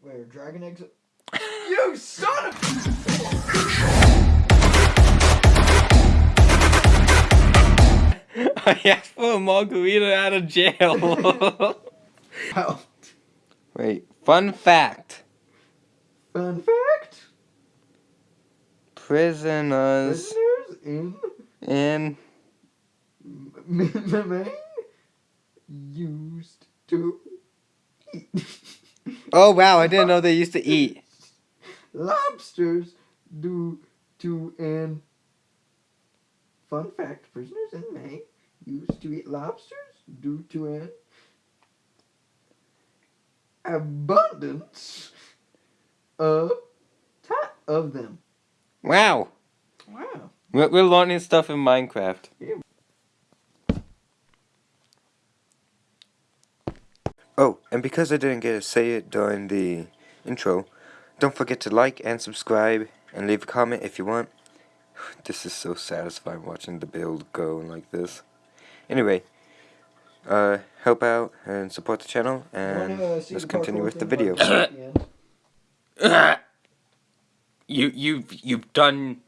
Where dragon eggs? you son of! I asked for a margarita out of jail. Wow. Wait, fun fact. Fun fact: Prisoners prisoners in in M- Maine used to eat Oh wow, I didn't know they used to eat. lobsters due to an fun fact: prisoners in Maine used to eat lobsters due to an abundance of ta- of them. Wow. Wow. We're, we're learning stuff in Minecraft. Yeah. Oh, and because I didn't get to say it during the intro, don't forget to like and subscribe and leave a comment if you want. This is so satisfying watching the build go like this. Anyway, uh, help out and support the channel, and Wanna see let's continue with the video. at the you you've you've done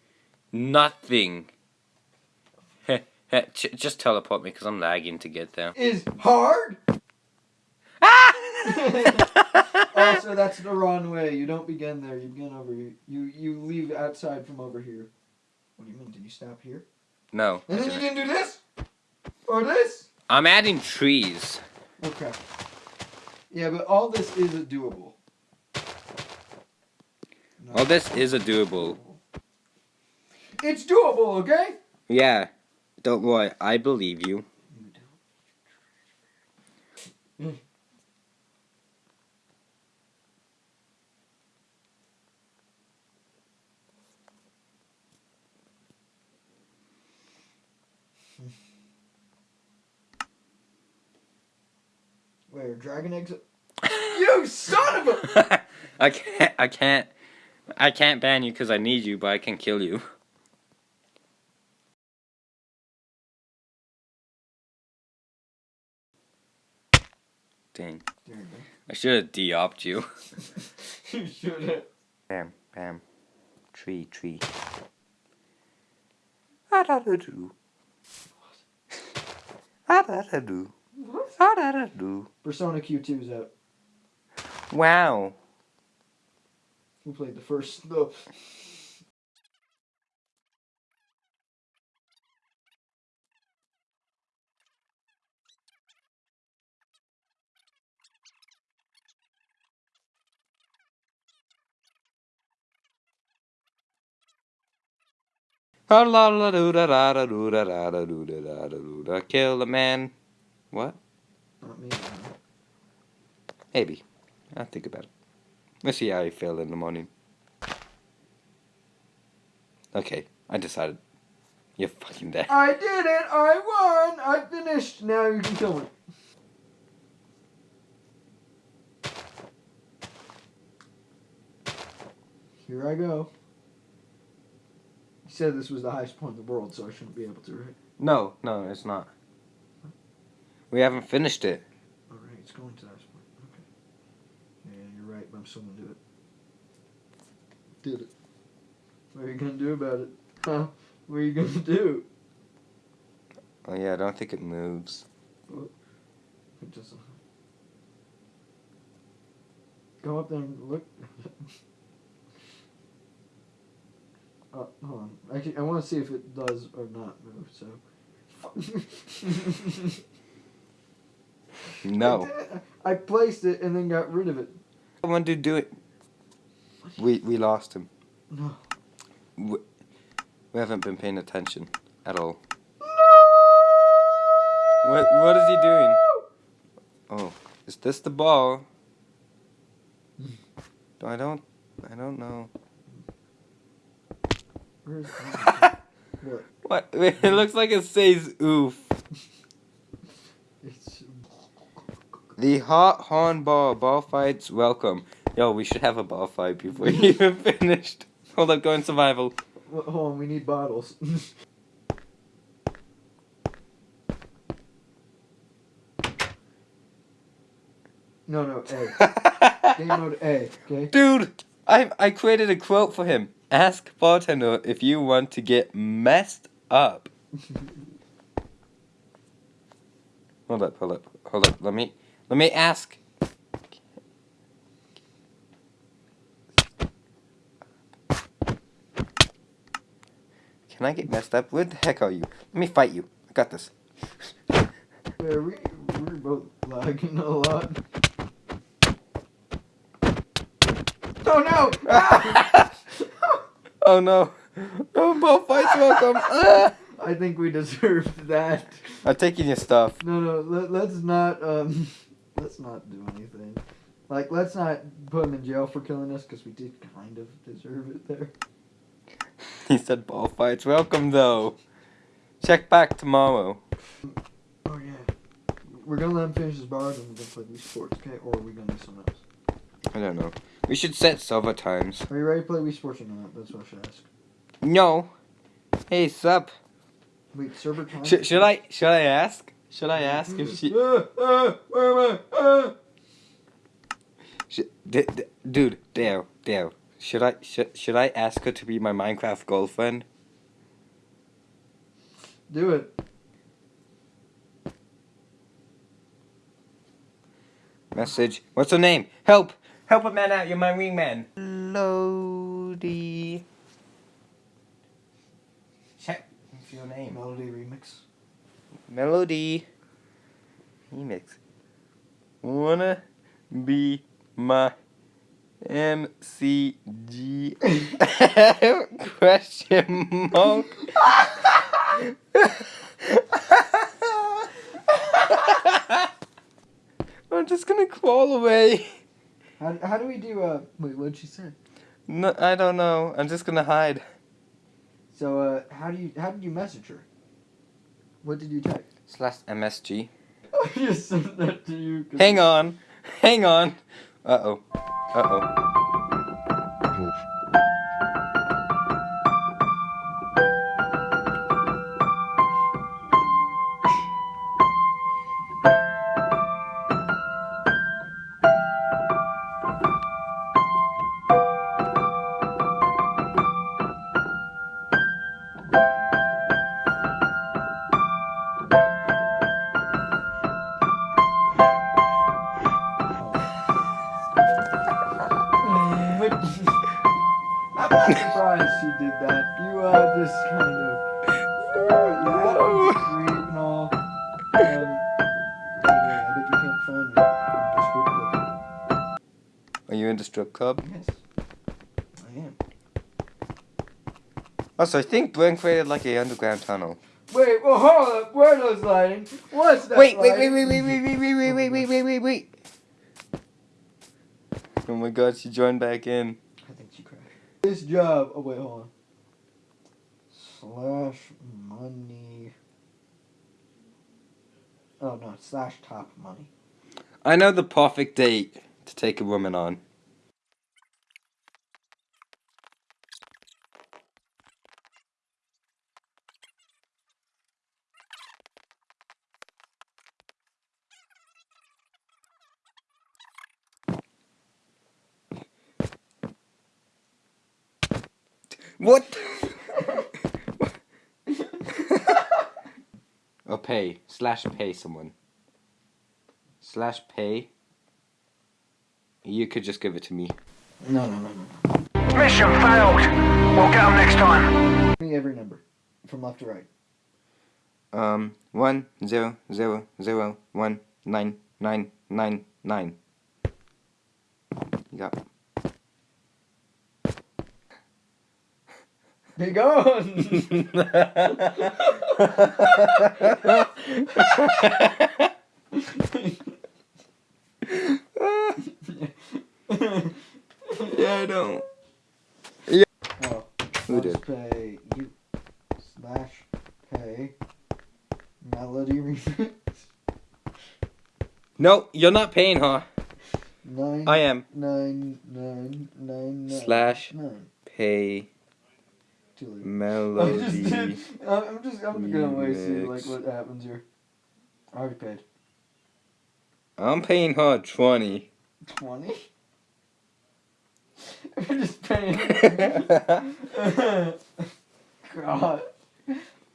nothing. Just teleport me because I'm lagging to get there. Is hard. also, that's the wrong way. You don't begin there. You begin over here. You you leave outside from over here. What do you mean? Did you stop here? No, I And then you didn't. didn't do this or this? I'm adding trees. Okay. Yeah, but all this is a doable. No. Well, this is a doable. It's doable, okay? Yeah, don't worry, I believe you. Dragon eggs? you son of a! I can't. I can't. I can't ban you because I need you, but I can kill you. Dang. I should have de-opt you. you should have. Bam, bam. Tree, tree. Ah-da-da-doo. Ah-da-da-doo. What? Ah-da-da-doo. Persona Q2 is out. Wow. Who played the first? The Ah-la-la-doo-da-da-da-doo-da-da-da-doo-da-da-da-doo-da. Kill a man. What? not me. Maybe. I'll think about it. Let's see how you feel in the morning. Okay, I decided. You're fucking dead. I did it! I won! I finished! Now you can kill me. Here I go. You said this was the highest point in the world, so I shouldn't be able to, right? No, no, it's not. We haven't finished it. Alright, it's going to that highest point. Okay. Yeah, you're right, but I'm still gonna do it. Did it. What are you gonna do about it? Huh? What are you gonna do? Oh yeah, I don't think it moves. It doesn't. Go up there and look. uh, hold on. Actually, I want to see if it does or not move. So. No. I. I placed it and then got rid of it. I want to do it. We we lost him. No. We, we haven't been paying attention at all. No. What what is he doing? Oh, is this the ball? I don't I don't know. What? What? It looks like it says oof. It's The hot horn ball ball fights welcome. Yo, we should have a ball fight before you even finished. Hold up, go in survival. Well, hold on, we need bottles. no, no, A. game mode A. Okay. Dude, I I created a quote for him. Ask bartender if you want to get messed up. Hold up, hold up, hold up. Let me let me ask. Can I get messed up? Where the heck are you? Let me fight you. I got this. Yeah, we we're both lagging a lot. Oh no! Ah! oh no. Oh, both fights welcome. Ah! I think we deserved that. I'm taking your stuff. No, no. Let, let's not. Um, let's not do anything. Like, let's not put him in jail for killing us because we did kind of deserve it there. He said ball fights welcome though. Check back tomorrow. Oh yeah. We're gonna let him finish his bars and we're gonna play Wii Sports, okay? Or are we gonna do something else? I don't know. We should set server times. Are you ready to play Wii Sports or not? That's what I should ask. No. Hey, sup? Wait, server time? Sh- should I should I ask? Should I ask if she? Where am I? Sh- d- d- dude, Dale, Dale. Should I should should I ask her to be my Minecraft girlfriend? Do it. Message. What's her name? Help! Help a man out. You're my wingman. Lodi. Check. What's your name? Melody remix. Melody. Remix. Wanna be my MCG? Question mark. I'm just gonna crawl away. How, how do we do, uh, wait, what'd she say? No, I don't know. I'm just gonna hide. So, uh, how do you, how did you message her? What did you text? Slash MSG. I just sent that to you. Hang on. Hang on. Uh-oh. Uh oh. I'm surprised she did that. You, uh, just kind of, you are sweet and all. Um, anyway, I bet you can't find me in the strip club. Are you in the strip club? Yes, I am. Also, I think Brent created like a underground tunnel. Wait, well, hold up. Where are those lighting? What's that Wait, wait, wait, wait, wait, wait, wait, wait, wait, wait, wait, wait, wait. Oh my god, she joined back in. I think she crashed. This job. Oh wait, hold on. Slash money. Oh no, slash top money. I know the perfect date to take a woman on. What? or pay. Slash pay someone. Slash pay. You could just give it to me. No, no, no, no. Mission failed. We'll get them next time. Give me every number, from left to right. Um, one zero zero zero one nine nine nine nine. Yeah. Be gone. yeah, I don't. oh, Who did? pay you slash pay melody remix No, you're not paying huh? nine I am. nine nine nine nine Slash nine. pay Melody. I'm just. I'm just I'm gonna wait see like what happens here. I already paid I'm paying her twenty. twenty. We're just paying. God.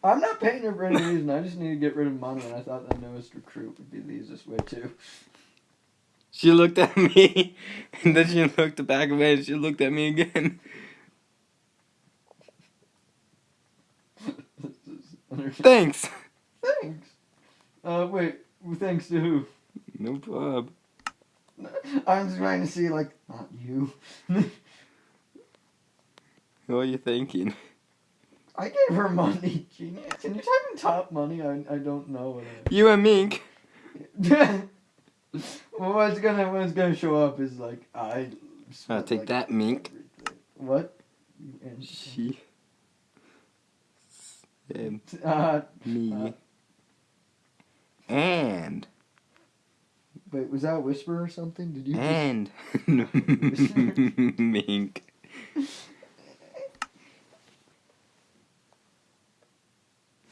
I'm not paying her for any reason. I just need to get rid of money, and I thought the newest recruit would be the easiest way too. She looked at me, and then she looked back away, and she looked at me again. Thanks. Thanks. Uh, wait. Thanks to who? No problem. I'm just trying to see, like, not you. What are you thinking? I gave her money, genius. Can you type in top money? I, I don't know what. You and Mink. well, what's gonna what's gonna show up is like I. I'll take like, that, Mink. everything. What? And, She. And uh, me. And. wait, was that a whisper or something? Did you? And. Mink.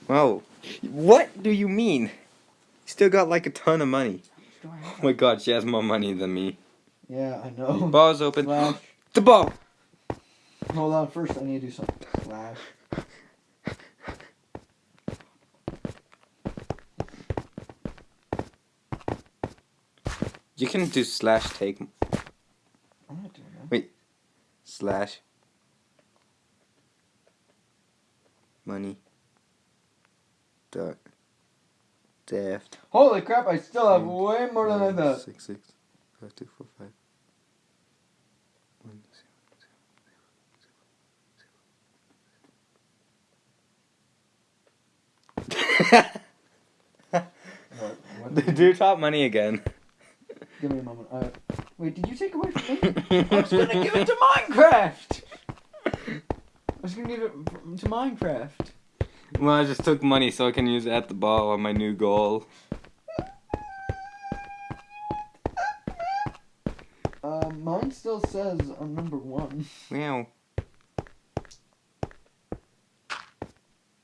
Whoa. What do you mean? Still got like a ton of money. Do I have- Oh my god, she has more money than me. Yeah, I know. Ball's open. The ball! Hold on. First, I need to do something. Slash. You can do slash take I'm not doing that. slash money dot daft Holy crap! I still have way more than I thought. six six five two four five one zero What, what you- Do top money again. Give me a moment. Uh, wait, did you take away from me? I was gonna give it to Minecraft. I was gonna give it to Minecraft. Well, I just took money so I can use it at the ball on my new goal. Uh, mine still says I'm number one. Wow.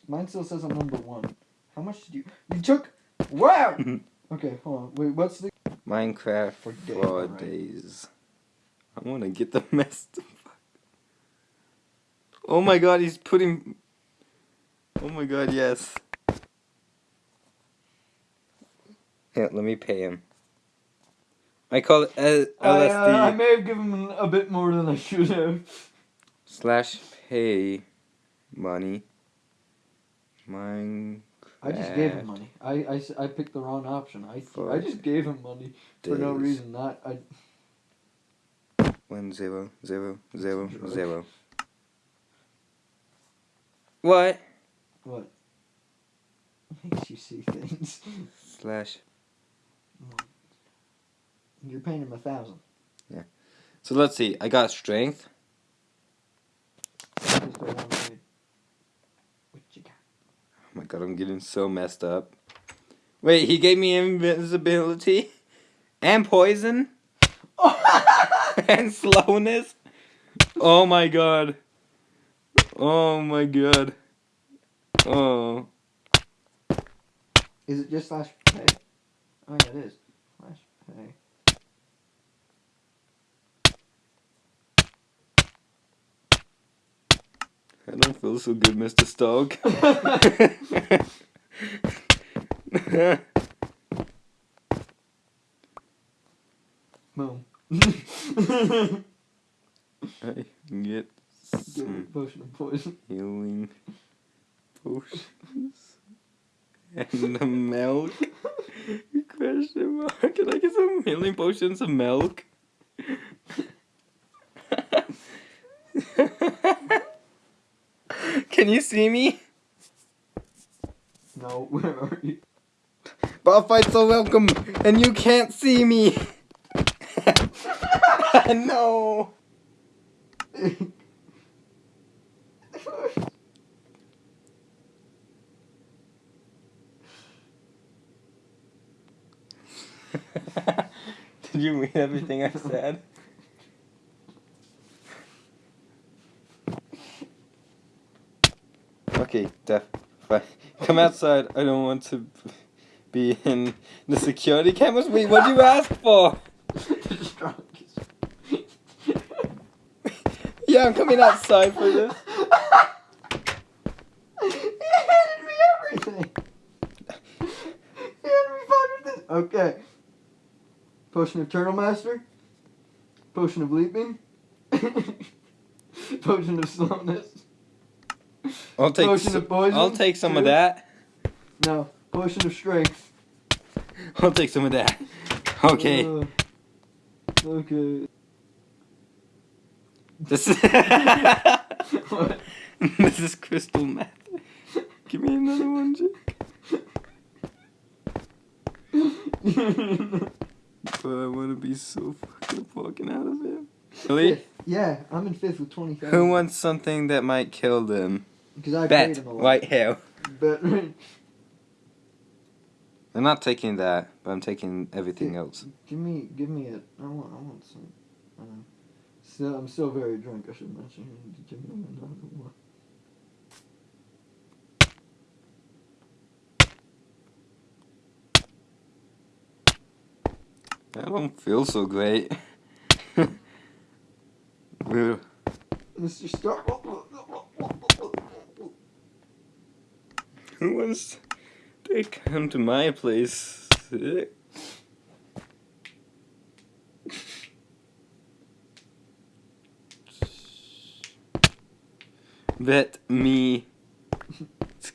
Mine still says I'm number one. How much did you? You took. Wow. okay, hold on. Wait, what's the? Minecraft For for, day, alright. days. I want to get the mess. Oh my god, he's putting. Oh my god, yes. Yeah, let me pay him. I call it L- I, LSD uh, I may have given him a bit more than I should have. slash pay money. Minecraft. I just gave him money. I, I, I picked the wrong option. I I just gave him money for no reason. Not I. One zero zero zero zero. What? What? Makes you see things. Slash. You're paying him a thousand. Yeah. So let's see. I got strength. Just go one way. What you got? Oh my god, I'm getting so messed up. Wait, he gave me invisibility and poison and slowness. Oh my god. Oh my god. Oh. Is it just slash pay? Oh yeah, it is. Slash pay. I don't feel so good, Mr. Stark. Boom. I can get some a potion poison. healing potions and the milk. Question mark. Can I get some healing potions and milk? Can you see me? No, where are you? Bar fights are welcome, and you can't see me. no. Did you read everything I said? Okay, Def. Fine. Come outside. I don't want to be in the security cameras. Wait, what'd you ask for? Yeah, I'm coming outside for this. he handed me everything. he handed me five of this. Okay. Potion of Turtle Master. Potion of Leaping. Potion of Slowness. I'll take. Potion of Poison. I'll take some of that. No. Potion of Strength. I'll take some of that. Okay. Uh, okay. This is. This is crystal meth. Give me another one, Jake. But I want to be so fucking fucking out of it. Really? yeah, I'm in fifth with 20,000. Who wants something that might kill them? Because I Bet. him a lot. White hair. Bet. I'm not taking that, but I'm taking everything else. Give me, give me it. I want, I want some. Uh, still, I'm still very drunk. I should mention. Give me another one. I don't feel so great. Mr. Stark. Who wants to come to my place? Bet me.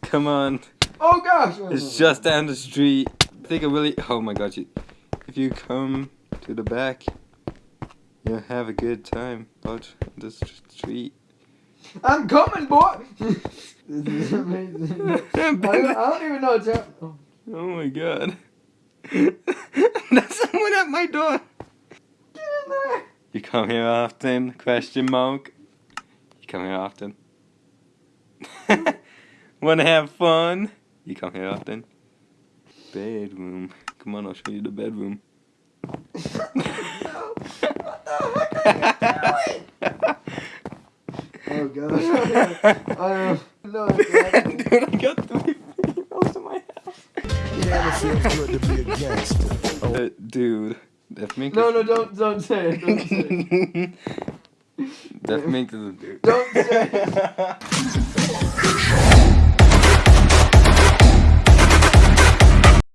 Come on. Oh gosh! It's just down the street. I think I really. Oh my gosh. If you come to the back, you'll have a good time out on the street. I'm coming, boy. this is amazing. I, don't- I don't even know what's happening. Oh, Oh my god. There's someone at my door. get in there. You come here often? Question mark. You come here often? Wanna have fun? You come here often? Bedroom. Come on, I'll show you the bedroom. Oh gosh. I don't know. Dude, I got three females in my house. Yeah, it feels good to be a gangster. Uh, dude, that mink No, no, don't, don't say it. Don't say it. that mink is a dude. Don't say it.